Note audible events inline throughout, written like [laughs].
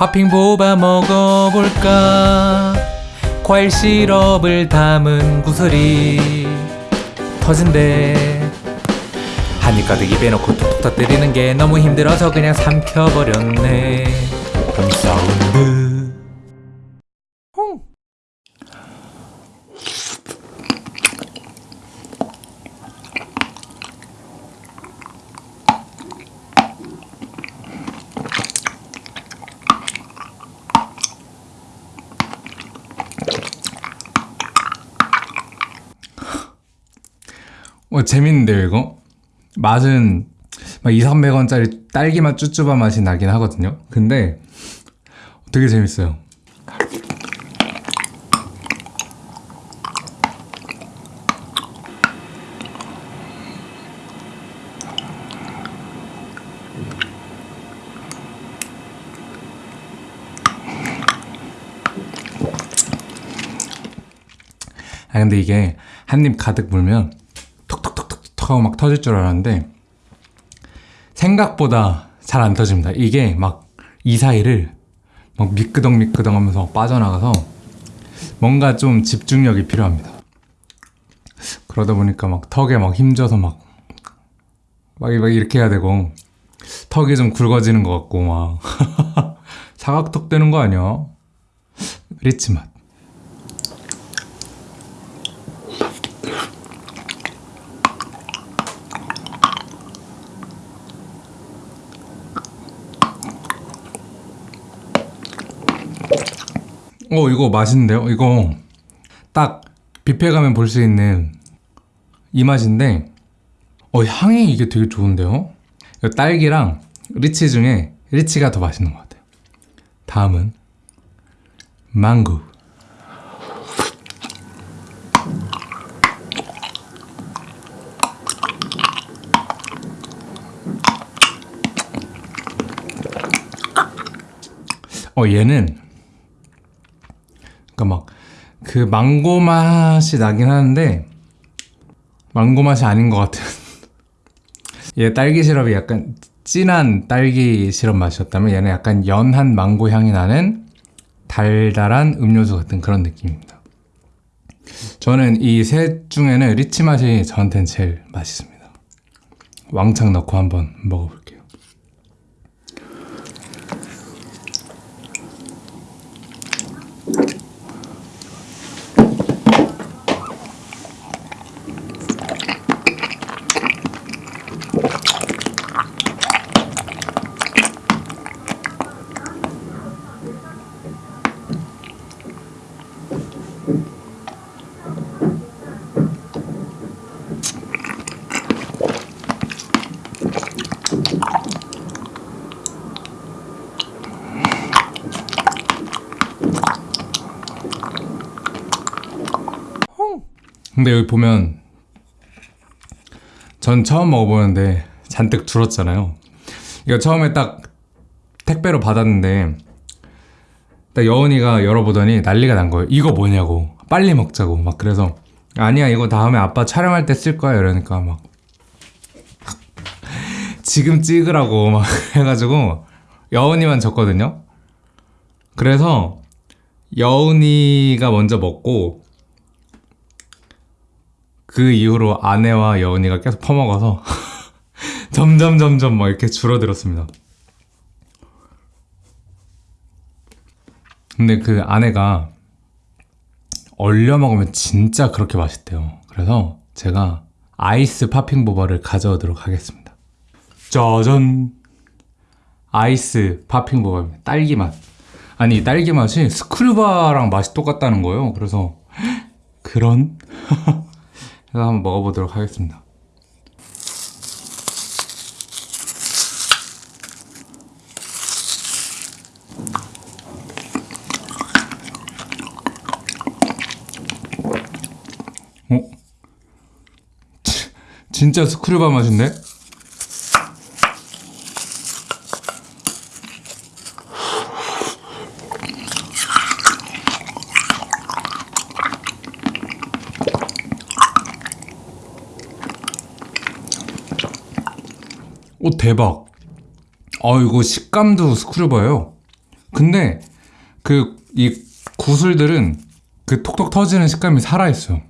팥핑 보바 먹어볼까? 과일 시럽을 담은 구슬이 터진대. 한입 가득 입에 넣고 톡톡 터뜨리는 게 너무 힘들어서 그냥 삼켜버렸네. 그럼 사운드 어, 재밌는데요, 이거? 맛은 막 2, 300원짜리 딸기맛 쭈쭈바 맛이 나긴 하거든요. 근데 되게 재밌어요. 아 근데 이게 한 입 가득 물면 하고 막 터질 줄 알았는데 생각보다 잘 안 터집니다. 이게 막 이 사이를 막 미끄덩 미끄덩 하면서 빠져나가서 뭔가 좀 집중력이 필요합니다. 그러다 보니까 막 턱에 막 힘줘서 막, 막, 막 이렇게 해야 되고 턱이 좀 굵어지는 것 같고 막 [laughs] 사각턱 되는 거 아니야? 리치 맛. 어 이거 맛있는데요? 이거 딱 뷔페 가면 볼 수 있는 이 맛인데 어 향이 이게 되게 좋은데요? 딸기랑 리치 중에 리치가 더 맛있는 것 같아요 다음은 망고 어 얘는 그러니까 막 그 망고 맛이 나긴 하는데 망고 맛이 아닌 것 같은. [laughs] 얘 딸기 시럽이 약간 진한 딸기 시럽 맛이었다면 얘는 약간 연한 망고 향이 나는 달달한 음료수 같은 그런 느낌입니다. 저는 이 셋 중에는 리치 맛이 저한테는 제일 맛있습니다. 왕창 넣고 한번 먹어볼게요 근데 여기 보면 전 처음 먹어보는데 잔뜩 줄었잖아요. 이거 처음에 딱 택배로 받았는데 딱 여운이가 열어보더니 난리가 난 거예요. 이거 뭐냐고. 빨리 먹자고. 막 그래서 아니야 이거 다음에 아빠 촬영할 때 쓸 거야. 이러니까 막 [laughs] 지금 찍으라고 막 [laughs] 해가지고 여운이만 줬거든요. 그래서 여운이가 먼저 먹고 그 이후로 아내와 여운이가 계속 퍼먹어서 [laughs] 점점 점점 막 이렇게 줄어들었습니다. 근데 그 아내가 얼려 먹으면 진짜 그렇게 맛있대요. 그래서 제가 아이스 팝핑 보바를 가져오도록 하겠습니다. 짜잔! 아이스 팝핑 보바입니다. 딸기 맛. 아니 딸기 맛이 스크류바랑 맛이 똑같다는 거예요. 그래서 [gasps] 그런? [laughs] 그래서 한번 먹어보도록 하겠습니다. 어? 치, 진짜 스크류바 맛인데? 오 대박 아 이거 식감도 스크류바예요 근데 그 이 구슬들은 그 톡톡 터지는 식감이 살아있어.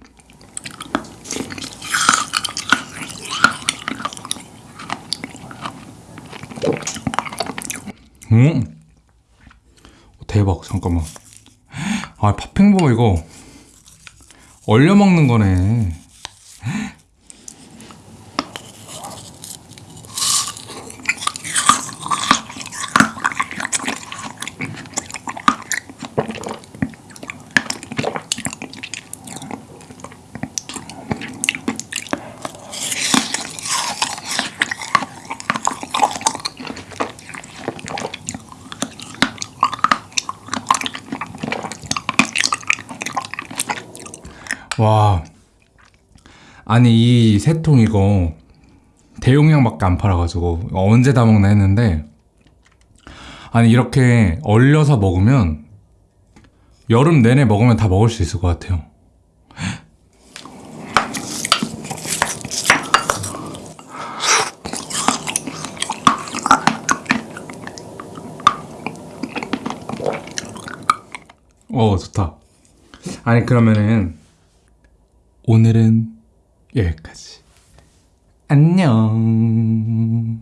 음, 대박. 잠깐만. 아, 팥핑버 이거 얼려 먹는 거네. 와. 아니, 이 세 통 이거 대용량밖에 안 팔아가지고 언제 다 먹나 했는데 아니, 이렇게 얼려서 먹으면 여름 내내 먹으면 다 먹을 수 있을 것 같아요. 어, 좋다. 아니, 그러면은 오늘은 여기까지. 안녕.